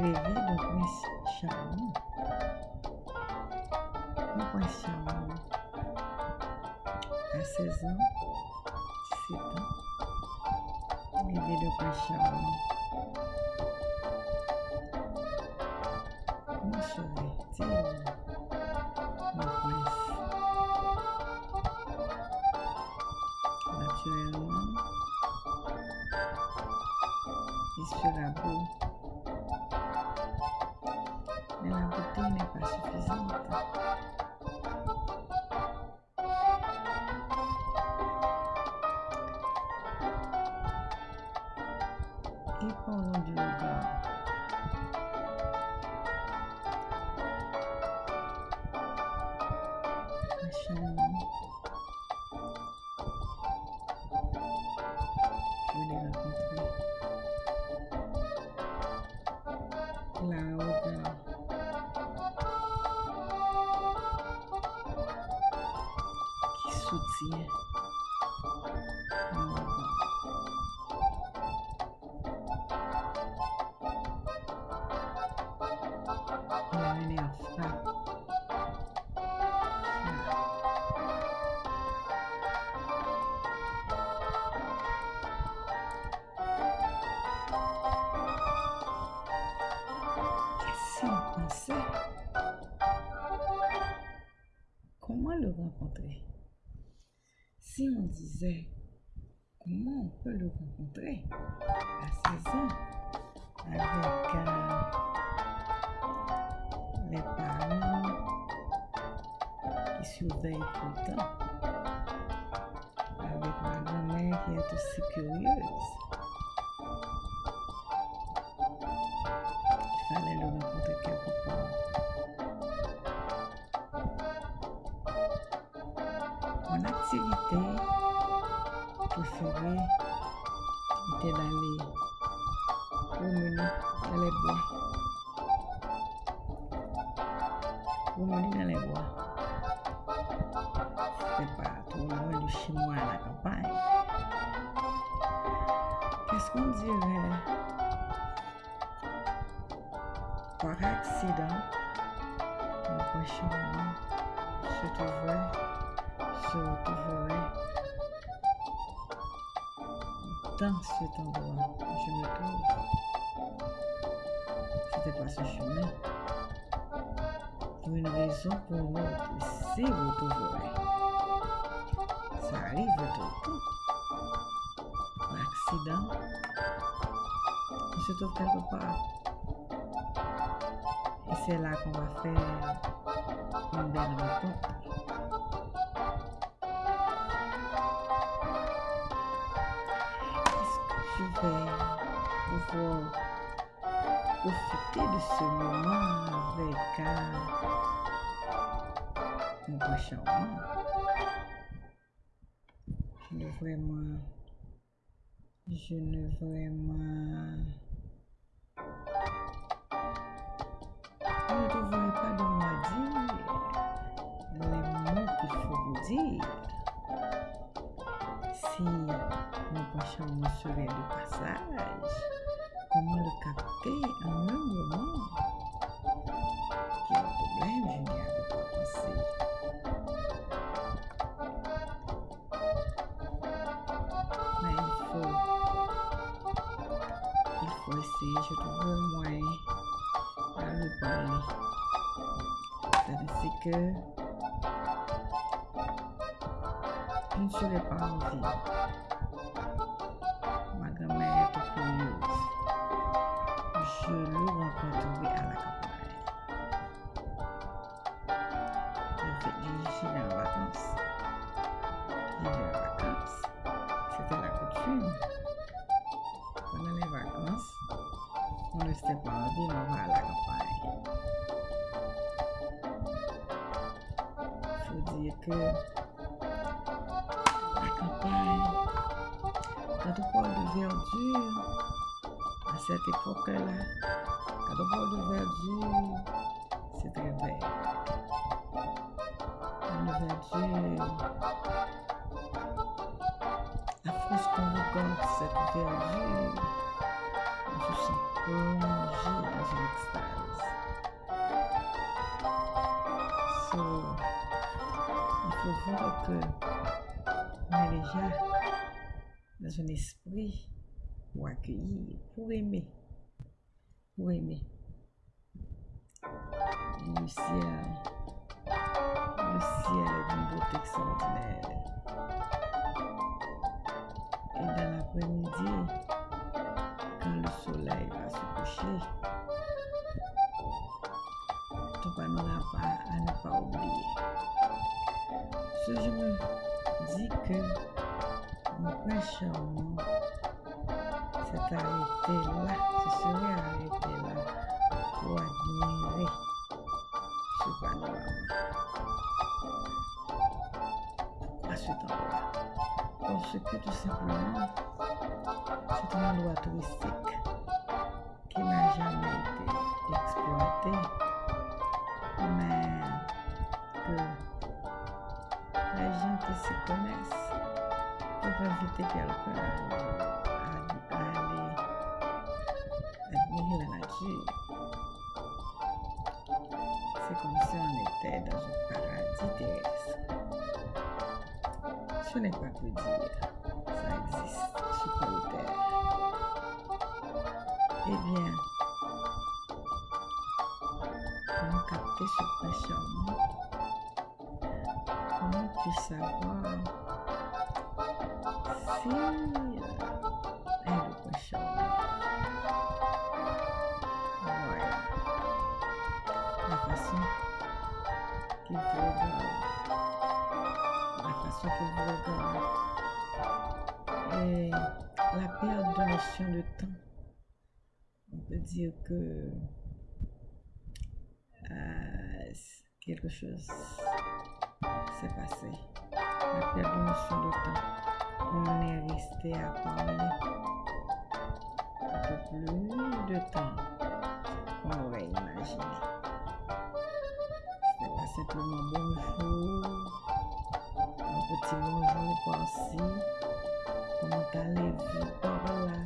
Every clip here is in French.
Rêver d'un prince charmant. Un prince charmant. À 16 ans, 17 ans. Rêver d'un prince charmant. Qui soutient disait comment on peut le rencontrer à 16 ans avec euh, les parents qui surveillent tout le temps, avec ma grand-mère qui est aussi curieuse? Trouverait, se retrouverait dans cet endroit où je me trouve. C'était pas ce chemin. Pour une raison ou pour une autre, il s'y retrouverait. Ça arrive tout accident, on se trouve quelque part. Et c'est là qu'on va faire une belle rencontre. Profiter de ce moment avec euh, mon moment? Je ne vraiment, je ne vraiment, je ne trouverai pas de à dire, les mots qu'il faut vous dire. Si mon prochain serait de passage, comment le capter en un moment? Quel problème je n'y avais pas pensé. Mais il faut, il faut essayer, je trouve un moyen à lui parler. C'est que je ne serai pas en vie. C'était la coutume. Pendant les vacances, on ne restait pas en ville, on va à la campagne. Il faut dire que la campagne, quand on parle de verdure, à cette époque-là, regarde cette verdure, on se sent plongé dans une extase. Il faut voir que on est déjà dans un esprit pour accueillir, pour aimer, pour aimer. Le ciel, le ciel est d'une beauté extraordinaire. L'après-midi, quand le soleil va se coucher, ton panorama à ne pas oublier. Ce je me dis que mon prince charmant s'est arrêté là, se serait arrêté là pour admirer ce panorama. À cet endroit. Parce que tout simplement, C'est comme si on était dans un paradis terrestre. Ce n'est pas peu dire, ça existe sur terre. Eh bien, comment capter ce charmant Comment puis savoir si Qu'il vous regarde. Et la perte de notion de temps. On peut dire que euh, quelque chose s'est passé. La perte de notion de temps. On est resté à parler un peu plus de temps qu'on aurait imaginé. N'est pas simplement bonjour, poti moun joun pwansi, koman ta levi pou la.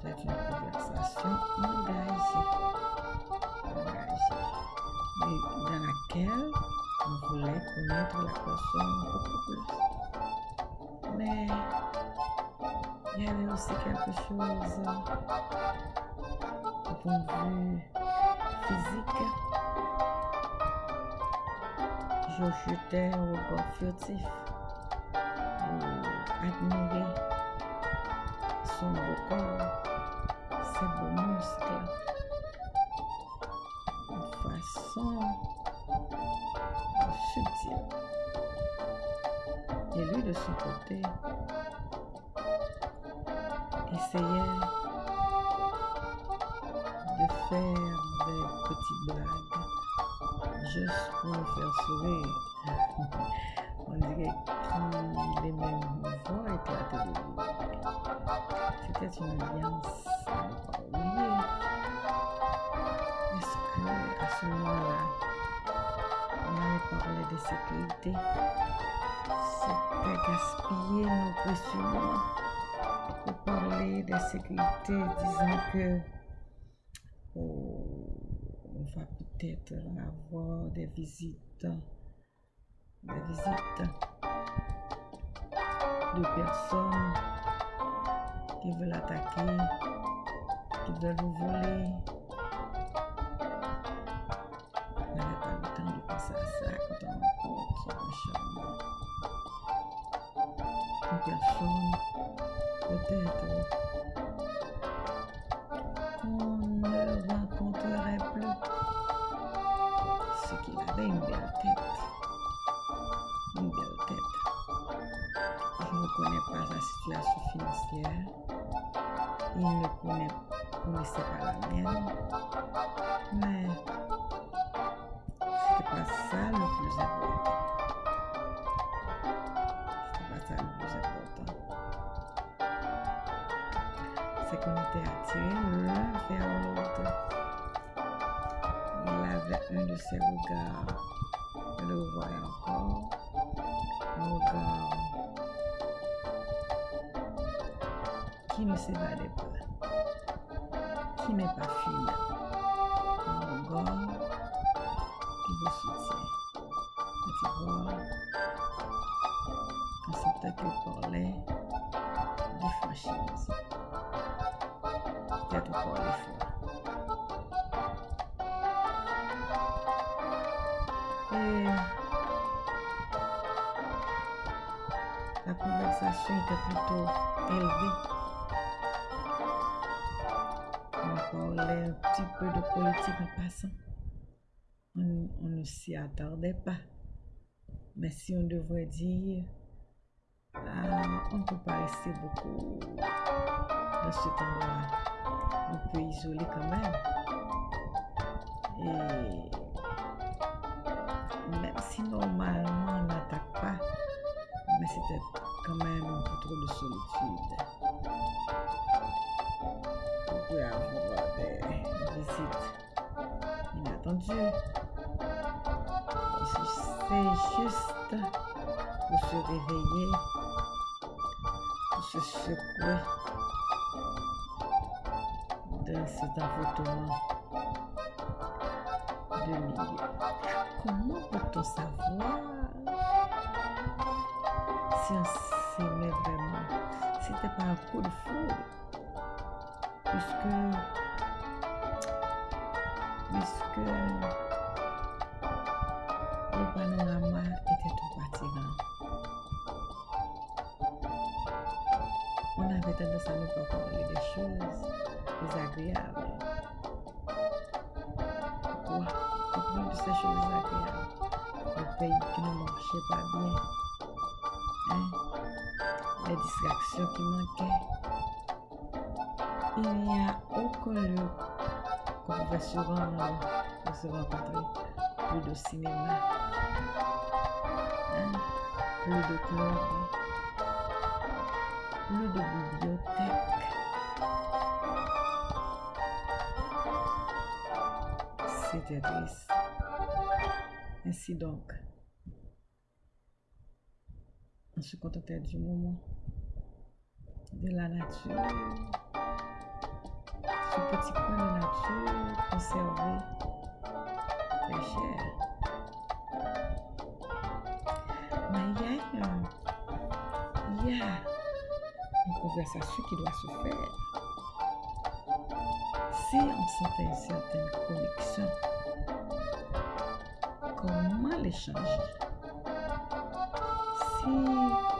Fèk yon konversasyon angaje. Angaje. Dan akèl, an voulè konètre la person beaucoup plus. Mè, yon yon se kelpe chouz, an pou mvou, Je jetais un regard furtif pour admirer son beau corps, ses beaux muscles, de façon subtile. Et lui, de son côté, essayait de faire des petites blagues juste pour me faire sourire. On dirait qu'il aimait me voir éclater de rire. C'était une ambiance à ne. Est-ce que à ce moment-là, on allait parler de sécurité? C'était gaspiller nos précieux pour parler de sécurité, disant que oh, on va peut-être avoir des visites, des visites de personnes qui veulent attaquer, qui veulent vous voler. N'avait pas le temps de penser à ça quand on rencontre un charmant. Une personne, peut-être, qui ne s'évadait pas. qui n'est pas fuyant. Un regard qui vous soutient. Petit voir, quand c'était que parlait de franchise. Peut-être encore les fois. Et la conversation était plutôt élevée. Petit peu de politique en passant. On, on ne s'y attardait pas. Mais si on devrait dire, on ne peut pas rester beaucoup dans cet endroit. Un peu isolé quand même. Et même si normalement on n'attaque pas, mais c'était quand même un peu trop de solitude. On peut avoir des visites inattendues. C'est juste pour se réveiller, pour se secouer dans cet envoûtement de milieu? Comment peut-on savoir si on On avait tendance à pas parler des choses désagréables. Pourquoi? Pourquoi de ces choses désagréables? Le pays qui ne marchait pas bien. Hein? Les distractions qui manquaient. Il n'y a aucun lieu qu'on pouvait se rendre se rencontrer. Plus de cinéma. Hein? Plus de club. tableau de bibliothèque. C'était triste. Ainsi donc, on se contentait du moment, de la nature, ce petit coin de nature conservé, très cher. Euh, yeah a une conversation qui doit se faire. Si on sentait une certaine connexion, comment l'échanger? Si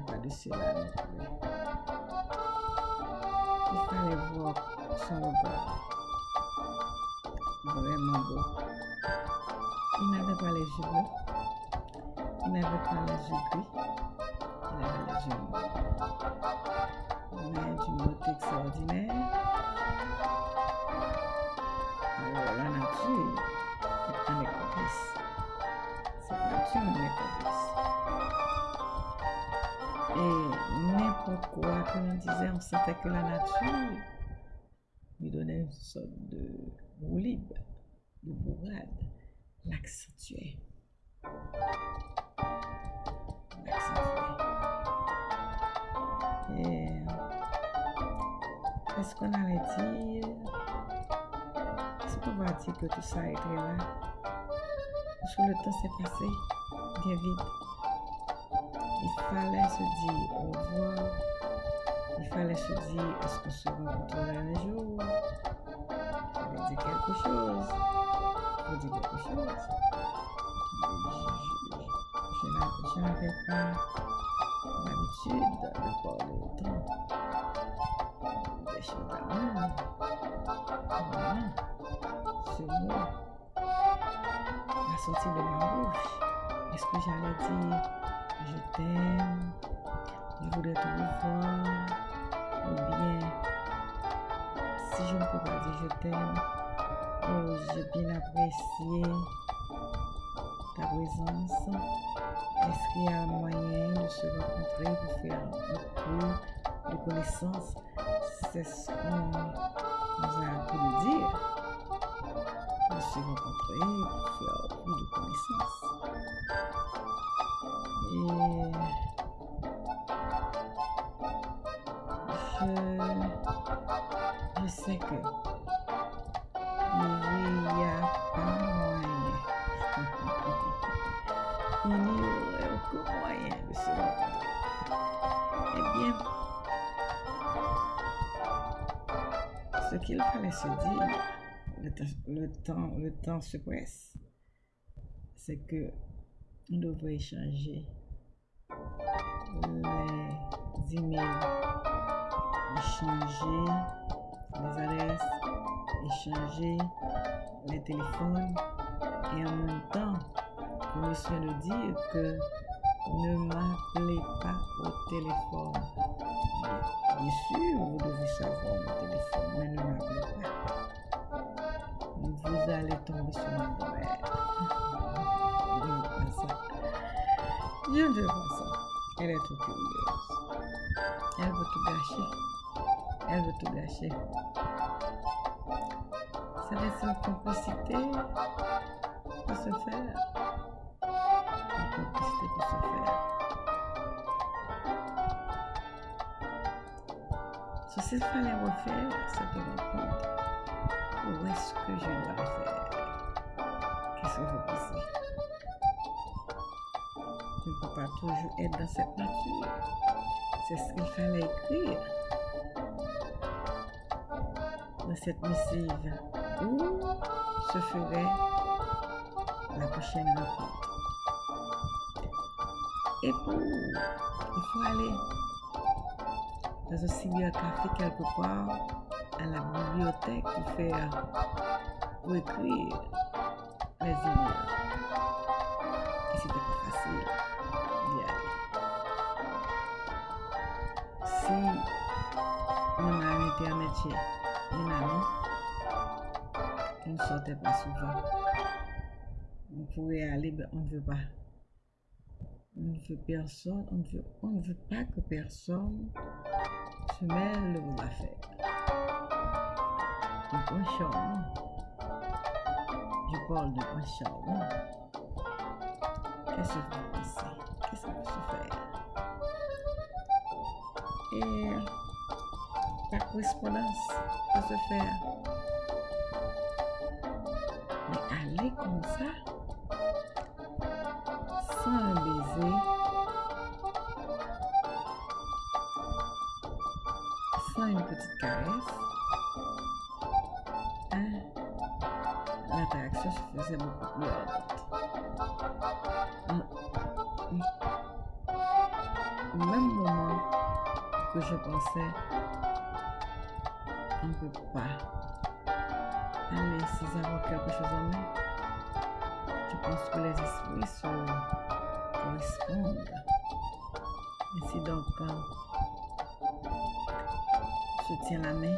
Pas. Il fallait voir son regard. Vraiment beau. Il n'avait pas les yeux. Il n'avait pas les yeux gris. Il avait les yeux noirs. Mais d'une beauté extraordinaire. Alors la nature est un complice. Cette nature est. Et n'importe quoi que l'on disait, on sentait que la nature lui donnait une sorte de roue de bourrade, l'accentuait. L'accentuait. Et est-ce qu'on allait dire, est-ce qu'on va dire que tout ça est très là? Parce que le temps s'est passé bien vite. Il fallait se dire au revoir. Il fallait se dire est-ce qu'on se rencontrera un jour? Il fallait dire quelque chose. Il faut dire quelque chose. Je, je- je n'a- je n'avais pas l'habitude de parler autant des choses d'amour. Voilà. Ce mot a sorti de ma bouche. est-ce que j'allais dire t'aime, je voudrais te revoir, ou bien si je ne peux pas dire je t'aime, oh, j'ai bien apprécié ta présence. Est-ce qu'il y a moyen de se rencontrer pour faire un peu de connaissance C'est ce qu'on nous a appris de dire. De se rencontrer pour faire plus de connaissances. Et je, sais que il n'y a pas moyen. Il n'y aurait aucun moyen de se rencontrer. Eh bien, ce qu'il fallait se dire, le temps, le temps, le temps se presse, c'est que on devrait échanger les emails, échanger les adresses, échanger les téléphones et en même temps, pour monsieur nous dire que ne m'appelez pas au téléphone. Bien, sûr, vous devez savoir mon téléphone, mais ne m'appelez pas. Vous allez tomber sur mon doigt. Je ne pas ça. Je ne pas ça. Elle trop curieuse. Elle veut tout gâcher. Elle veut tout gâcher. Ça laisse une complicité pour se faire. Une complicité pour se faire. So, s'il fallait refaire cette rencontre, où est-ce que je dois faire? Qu'est-ce que Je peux pas toujours être dans cette nature. C'est ce qu'il fallait écrire dans cette missive où se ferait la prochaine rencontre. Et pour, il faut aller dans un cybercafé quelque part, à la bibliothèque pour faire, pour écrire les emails. Et c'était pas facile Si on a un internet chez une amie, on ne sortait pas souvent. On pourrait aller, mais on ne veut pas. On ne veut personne, on ne veut, on ne veut pas que personne se mêle vos affaires. Du point charmant. Je parle de point charmant. Qu'est-ce que vous pensez? Qu'est-ce que peut se faire? Et la correspondance peut se faire. Mais aller comme ça, sans un baiser, sans une petite caresse, hein, l'interaction se faisait beaucoup plus que je pensais, on peut pas aller sans avoir quelque chose en main. Je pense que les esprits se correspondent. Ainsi donc, quand je tiens la main,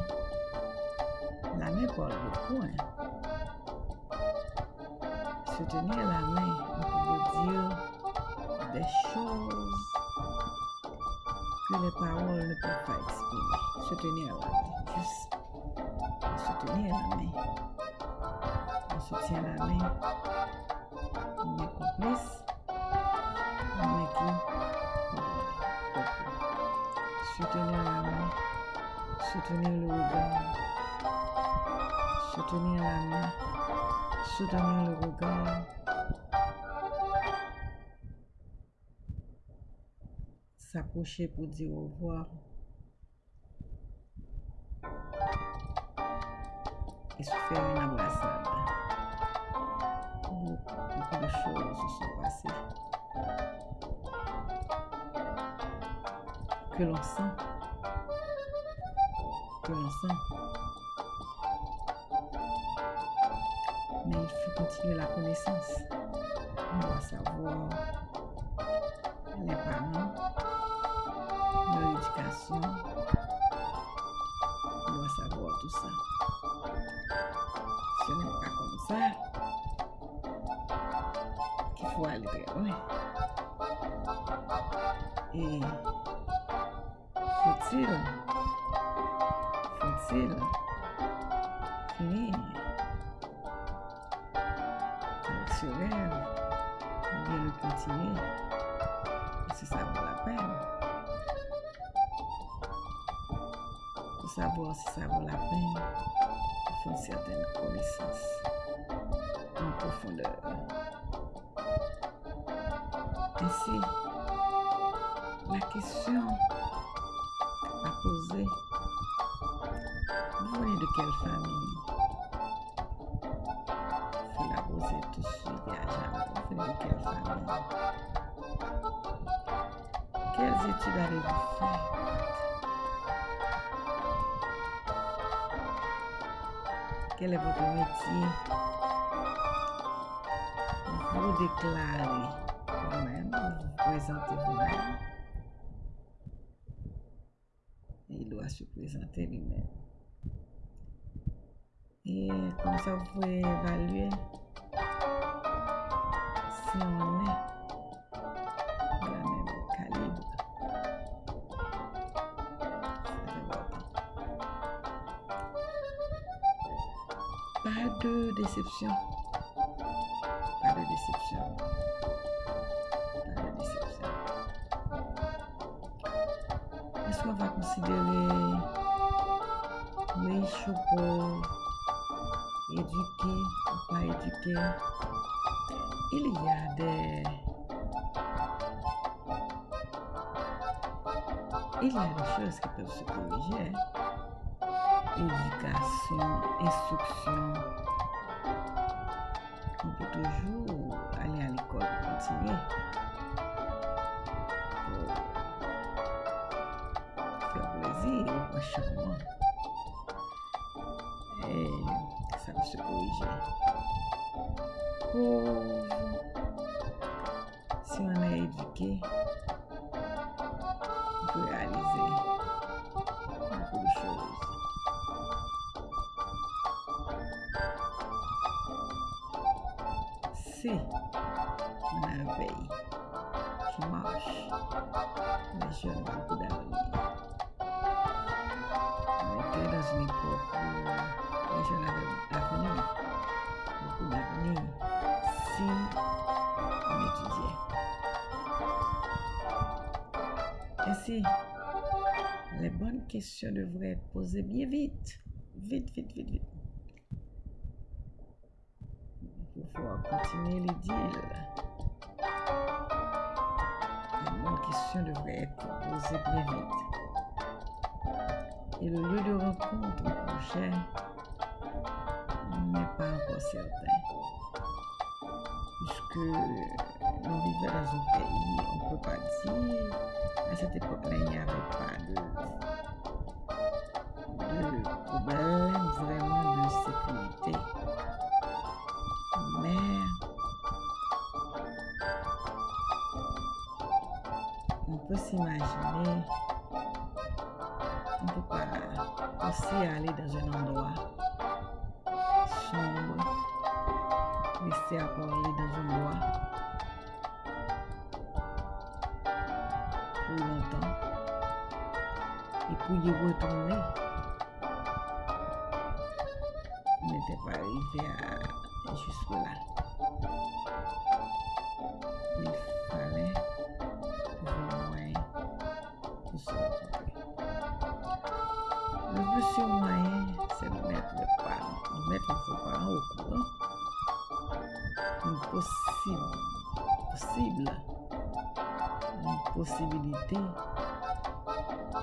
la main parle beaucoup. Hein. Se tenir la main, on peut dire des choses que les paroles ne peuvent pas exprimer. Se tenir la main, se tenir la main. On se tient la main, on est complice, on est qui? Soutenir la main, soutenir le regard, soutenir la main, soutenir le regard. Pour dire au revoir. Et se faire une. Beaucoup, beaucoup de choses se sont passées. Que l'on sent. Que l'on sent. Mais il faut continuer la connaissance. on doit savoir les parents, leur éducation, on doit savoir tout ça. Ce n'est pas comme ça qu'il faut aller très loin. Et faut-il, faut-il finir avec ce rêve ou bien savoir si ça vaut la peine, il faut une certaine connaissance en profondeur. Ainsi, la question à poser, vous venez de quelle famille? Il faut la poser tout de suite à jamais. Vous venez de quelle famille? Quelles études avez-vous faites? Quel est votre métier? Vous déclarez vous-même, vous présentez vous-même. Et Il doit se présenter lui-même. Et comme ça, vous pouvez évaluer si on est déception. Pas de déception. Pas de déception. Est-ce qu'on va considérer riche ou pauvre, éduqué ou pas éduqué? Il y a des... Il y a des choses qui peuvent se corriger. Éducation, instruction. Toujours aller à l'école pour continuer. Pour faire plaisir au prochain. Et ça va se corriger. Pauvre. Si on a pays qui marche, les jeunes beaucoup d'avenir. On était dans une époque où les jeunes avaient d'avenir, beaucoup d'avenir, si on étudiait. Ainsi, les bonnes questions devraient être posées bien vite. Vite, vite, vite, vite. Pour pouvoir continuer l'idylle. Les bonnes questions devraient être posées bien vite. Et le lieu de rencontre prochain n'est pas encore certain. Puisque nous vivons dans un pays, on ne peut pas dire, à cette époque-là, il n'y avait pas de, de problème vraiment s'imaginer on peut pas aussi aller dans un endroit sombre, rester à parler dans un endroit pour longtemps et pour y retourner on n'était pas arrivé à e jusque là. Possible, possible, une possibilité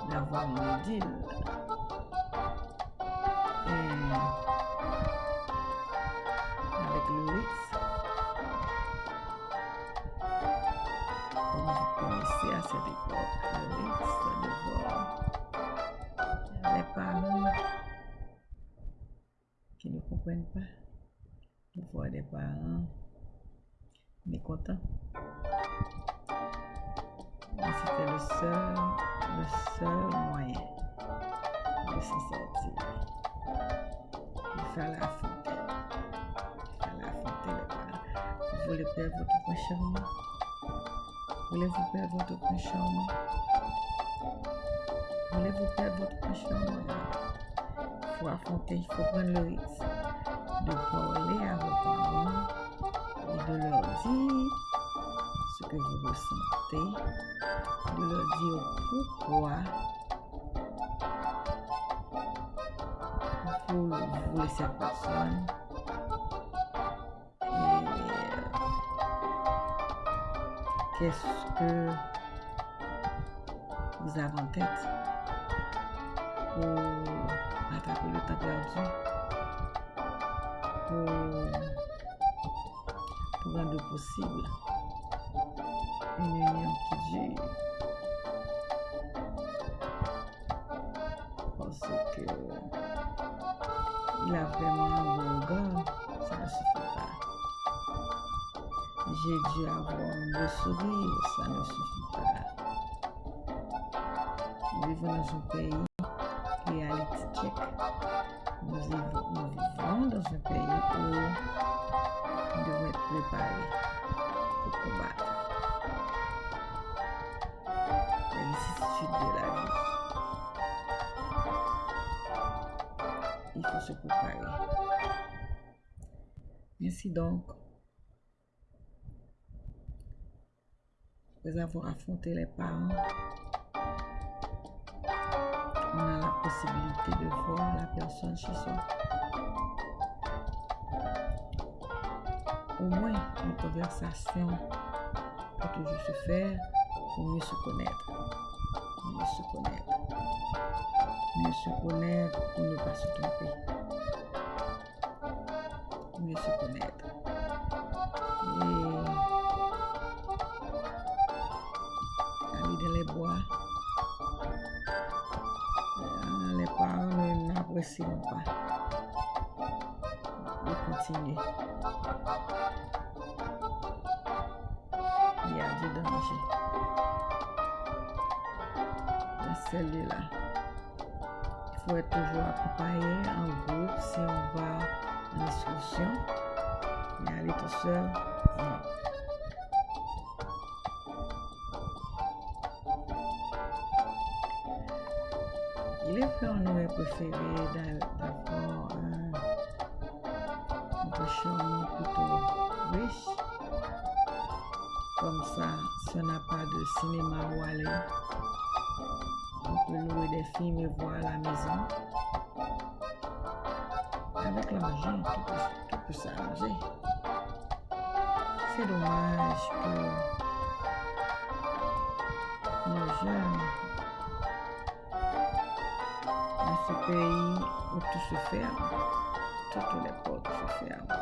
d'avoir une idylle. Et avec le risque, comme vous connaissez à cette époque, le risque de voir les parents qui ne comprennent pas, de voir des parents Mais c'était le seul, le seul moyen de s'en sortir. Il fallait affronter. Il fallait affronter les parents. Vous voulez perdre votre point charmant? Voulez-vous perdre votre point charmant? Voulez-vous perdre votre point charmant? Il faut affronter, il faut prendre le risque de parler à vos parents et de leur dire ce que vous ressentez, de leur dire pourquoi vous voulez cette personne. Et qu'est-ce que vous avez en tête pour rattraper le temps perdu, pour, rendre possible une union qui dure. Parce que il a vraiment un bon ça ne suffit pas. J'ai dû avoir un beau sourire, ça ne suffit pas. Vivons dans un pays. Nous vivons, nous vivons dans un pays où nous devons être préparés pour combattre les vicissitudes de la vie. Il faut se préparer. Ainsi donc, après avoir affronté les parents, on a la possibilité de voir la personne chez soi. Au moins, une conversation peut toujours se faire pour mieux se connaître. Mieux se connaître. Mieux se connaître pour ne pas se tromper. Mieux se connaître. Et aller dans les bois. Euh, Les parents n'apprécient pas de continuer. Il y a du danger dans celui-là. Il faut être toujours accompagné en groupe si on va en excursion. Mais aller tout seul. Il est vrai, on aurait préféré des films et voir à la maison. Avec l'argent, tout peut, tout peut s'arranger. C'est dommage que nos jeunes, dans ce pays où tout se ferme, toutes les portes se ferment,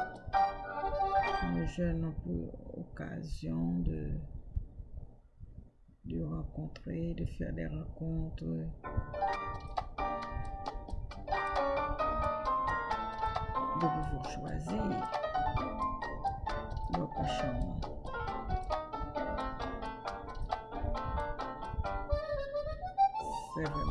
nos jeunes n'ont plus occasion de, de rencontrer, de faire des rencontres. De pouvoir choisir leur prochain. C'est vraiment dommage.